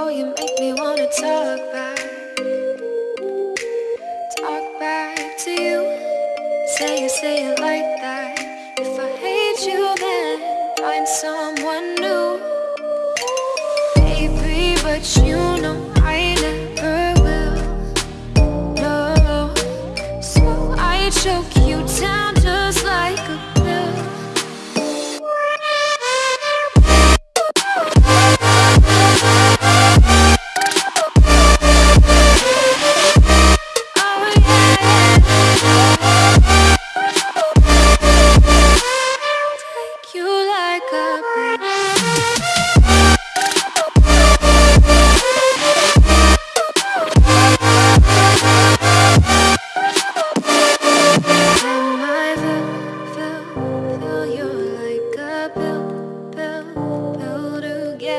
Oh, you make me wanna talk back. Talk back to you. Say you say you like that. If I hate you then Find someone new. Baby, but you know I never will. No. So I choke